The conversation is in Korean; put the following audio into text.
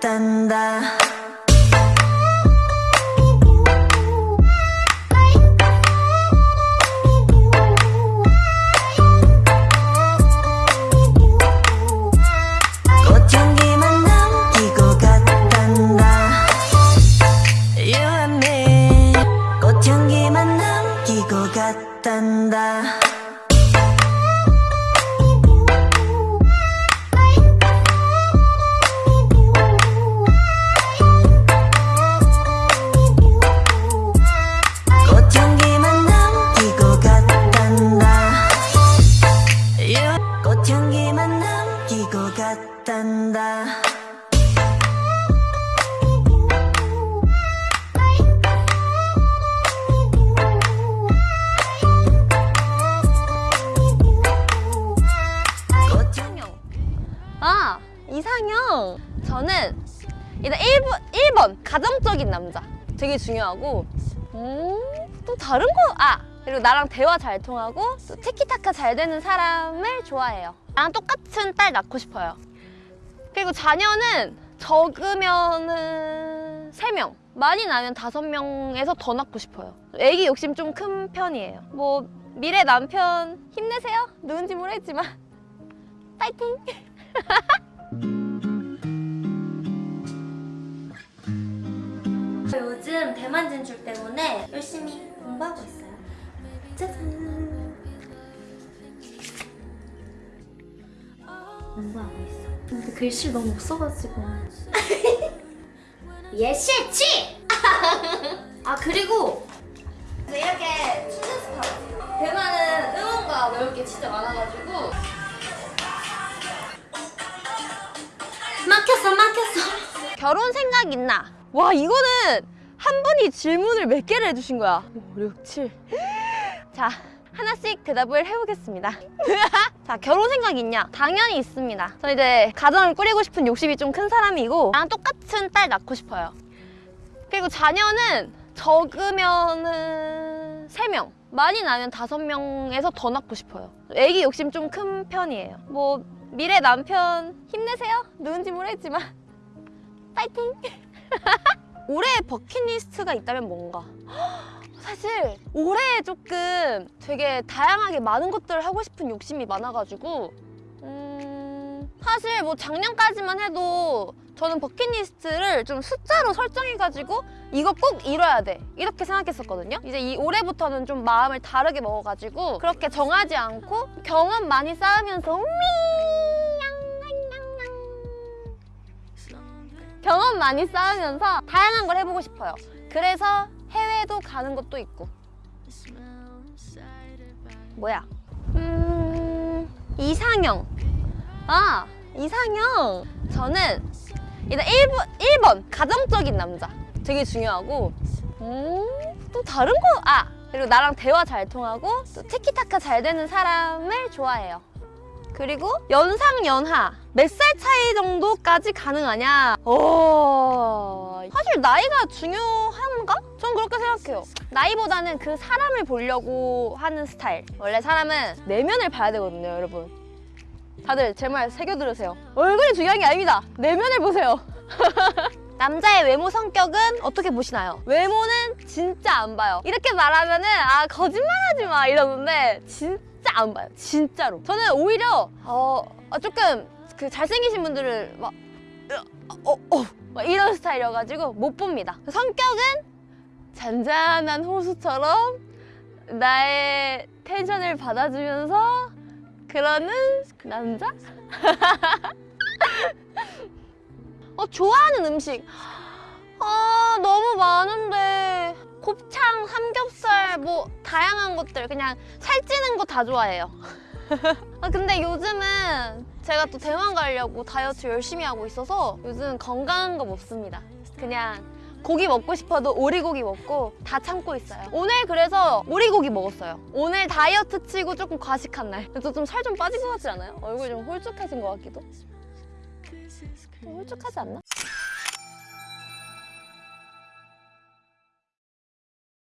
남 이상형. 저는 일단 1번, 1번 가정적인 남자. 되게 중요하고 음, 또 다른 거, 아! 그리고 나랑 대화 잘 통하고 또 티키타카 잘 되는 사람을 좋아해요. 나랑 똑같은 딸 낳고 싶어요. 그리고 자녀는 적으면은 3명. 많이 나면 5명에서 더 낳고 싶어요. 애기 욕심 좀 큰 편이에요. 뭐 미래 남편 힘내세요. 누군지 모르겠지만 파이팅! 요즘 대만 진출 때문에 열심히 공부하고 있어요. 짜잔! 공부하고 있어. 근데 글씨 너무 없어가지고. 예시치! 아 그리고 이렇게 춤 연습 하고 대만은 응원가 넣을 게 진짜 많아가지고 막혔어 막혔어 결혼 생각 있나? 와 이거는 한 분이 질문을 몇 개를 해주신 거야? 5, 6, 7 자, 하나씩 대답을 해보겠습니다. 자, 결혼 생각 있냐? 당연히 있습니다. 저 이제 가정을 꾸리고 싶은 욕심이 좀 큰 사람이고 나랑 똑같은 딸 낳고 싶어요. 그리고 자녀는 적으면은 3명 많이 나면 5명에서 더 낳고 싶어요. 애기 욕심 좀 큰 편이에요. 뭐 미래 남편 힘내세요? 누군지 모르겠지만. 파이팅 올해의 버킷리스트가 있다면 뭔가? 사실 올해 조금 되게 다양하게 많은 것들을 하고 싶은 욕심이 많아가지고 음, 사실 뭐 작년까지만 해도 저는 버킷리스트를 좀 숫자로 설정해가지고 이거 꼭 이뤄야 돼. 이렇게 생각했었거든요. 이제 이 올해부터는 좀 마음을 다르게 먹어가지고 그렇게 정하지 않고 경험 많이 쌓으면서 미 경험 많이 쌓으면서 다양한 걸 해보고 싶어요. 그래서 해외도 가는 것도 있고. 뭐야? 음... 이상형. 아 이상형. 저는 일단 1번, 1번 가정적인 남자. 되게 중요하고. 음, 또 다른 거, 아! 그리고 나랑 대화 잘 통하고 또 티키타카 잘 되는 사람을 좋아해요 그리고 연상 연하. 몇 살 차이 정도까지 가능하냐? 어... 사실 나이가 중요한가? 전 그렇게 생각해요. 나이보다는 그 사람을 보려고 하는 스타일. 원래 사람은 내면을 봐야 되거든요 여러분. 다들 제 말 새겨 들으세요. 얼굴이 중요한 게 아닙니다. 내면을 보세요. 남자의 외모 성격은 어떻게 보시나요? 외모는 진짜 안 봐요. 이렇게 말하면은 아 거짓말하지 마 이러는데 진짜 안 봐요 진짜로 저는 오히려 어 어, 조금 그 잘생기신 분들을 막 어, 어. 막 이런 스타일이어가지고 못 봅니다. 성격은 잔잔한 호수처럼 나의 텐션을 받아주면서 그러는 남자? 어, 좋아하는 음식. 아, 너무 많은데. 곱창, 삼겹살, 뭐, 다양한 것들. 그냥 살찌는 거 다 좋아해요. 아, 근데 요즘은 제가 또 대만 가려고 다이어트 열심히 하고 있어서 요즘 건강한 거 먹습니다. 그냥 고기 먹고 싶어도 오리고기 먹고 다 참고 있어요. 오늘 그래서 오리고기 먹었어요. 오늘 다이어트 치고 조금 과식한 날. 저좀 살 좀 빠진 것 같지 않아요? 얼굴 좀 홀쭉해진 것 같기도. 좀 홀쭉하지 않나?